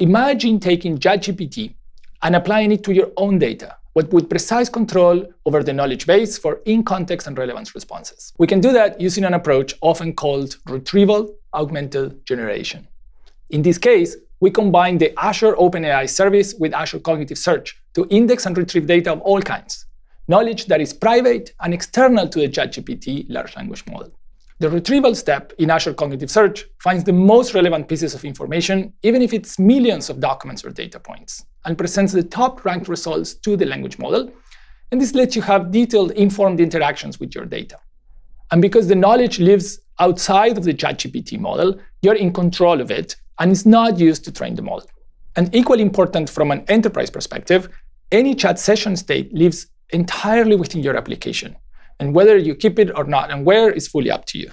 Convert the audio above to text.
Imagine taking ChatGPT and applying it to your own data, with precise control over the knowledge base for in-context and relevance responses. We can do that using an approach often called retrieval augmented generation. In this case, we combine the Azure OpenAI service with Azure Cognitive Search to index and retrieve data of all kinds, knowledge that is private and external to the ChatGPT large language model. The retrieval step in Azure Cognitive Search finds the most relevant pieces of information, even if it's millions of documents or data points, and presents the top-ranked results to the language model. And this lets you have detailed, informed interactions with your data. And because the knowledge lives outside of the ChatGPT model, you're in control of it, and it's not used to train the model. And equally important from an enterprise perspective, any chat session state lives entirely within your application. And whether you keep it or not and where is fully up to you.